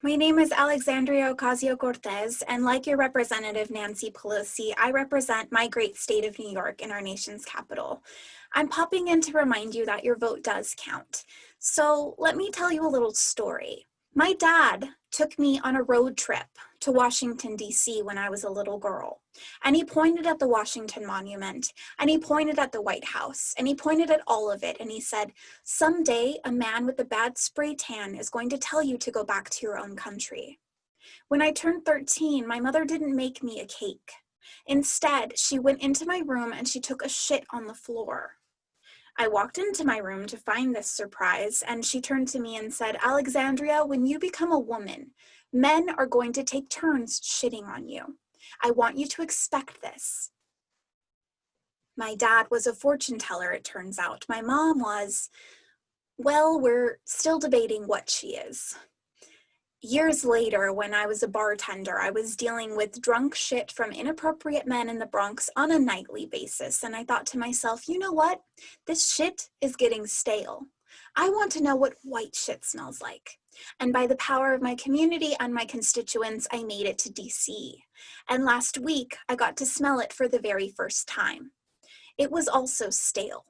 My name is Alexandria Ocasio-Cortez, and like your representative Nancy Pelosi, I represent my great state of New York in our nation's capital. I'm popping in to remind you that your vote does count. So let me tell you a little story. My dad took me on a road trip to Washington, D.C. when I was a little girl. And he pointed at the Washington Monument, and he pointed at the White House, and he pointed at all of it, and he said, someday a man with a bad spray tan is going to tell you to go back to your own country. When I turned 13, my mother didn't make me a cake. Instead, she went into my room and she took a shit on the floor. I walked into my room to find this surprise, and she turned to me and said, Alexandria, when you become a woman, men are going to take turns shitting on you. I want you to expect this. My dad was a fortune teller, it turns out. My mom was, well, we're still debating what she is years later, when I was a bartender, I was dealing with drunk shit from inappropriate men in the Bronx on a nightly basis. And I thought to myself, you know what? This shit is getting stale. I want to know what white shit smells like. And by the power of my community and my constituents, I made it to DC. And last week, I got to smell it for the very first time. It was also stale,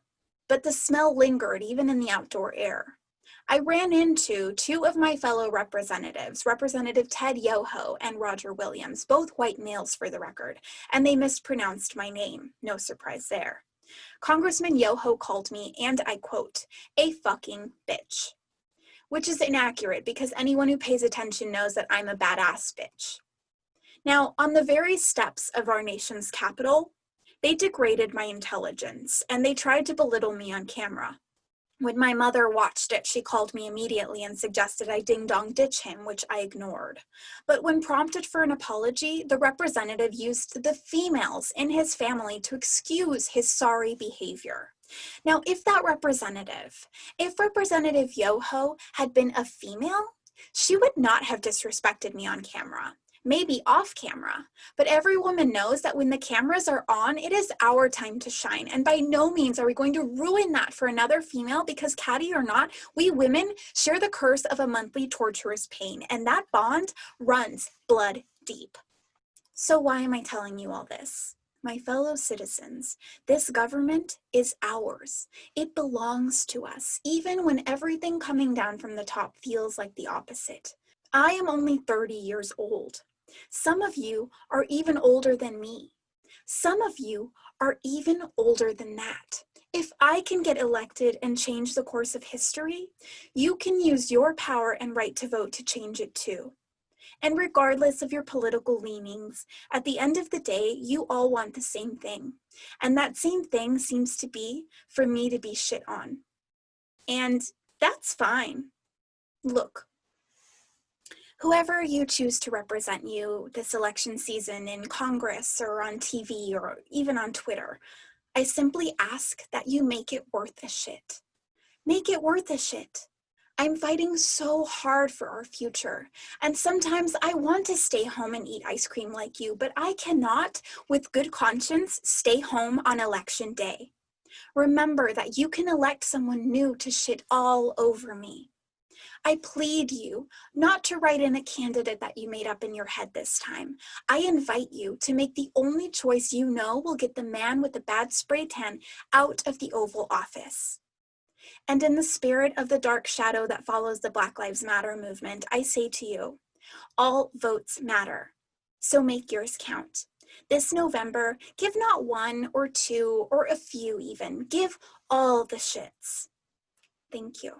but the smell lingered even in the outdoor air. I ran into two of my fellow representatives, Representative Ted Yoho and Roger Williams, both white males for the record, and they mispronounced my name. No surprise there. Congressman Yoho called me, and I quote, a fucking bitch, which is inaccurate because anyone who pays attention knows that I'm a badass bitch. Now, on the very steps of our nation's capital, they degraded my intelligence and they tried to belittle me on camera. When my mother watched it, she called me immediately and suggested I ding dong ditch him, which I ignored. But when prompted for an apology, the representative used the females in his family to excuse his sorry behavior. Now, if that representative, if Representative Yoho had been a female, she would not have disrespected me on camera maybe off camera, but every woman knows that when the cameras are on, it is our time to shine. And by no means are we going to ruin that for another female because catty or not, we women share the curse of a monthly torturous pain and that bond runs blood deep. So why am I telling you all this? My fellow citizens, this government is ours. It belongs to us, even when everything coming down from the top feels like the opposite. I am only 30 years old. Some of you are even older than me. Some of you are even older than that. If I can get elected and change the course of history, you can use your power and right to vote to change it too. And regardless of your political leanings, at the end of the day, you all want the same thing. And that same thing seems to be for me to be shit on. And that's fine. Look, whoever you choose to represent you this election season in Congress or on TV or even on Twitter, I simply ask that you make it worth the shit. Make it worth the shit. I'm fighting so hard for our future. And sometimes I want to stay home and eat ice cream like you, but I cannot, with good conscience, stay home on election day. Remember that you can elect someone new to shit all over me. I plead you not to write in a candidate that you made up in your head this time. I invite you to make the only choice you know will get the man with the bad spray tan out of the Oval Office. And in the spirit of the dark shadow that follows the Black Lives Matter movement, I say to you, all votes matter, so make yours count. This November, give not one or two or a few even, give all the shits. Thank you.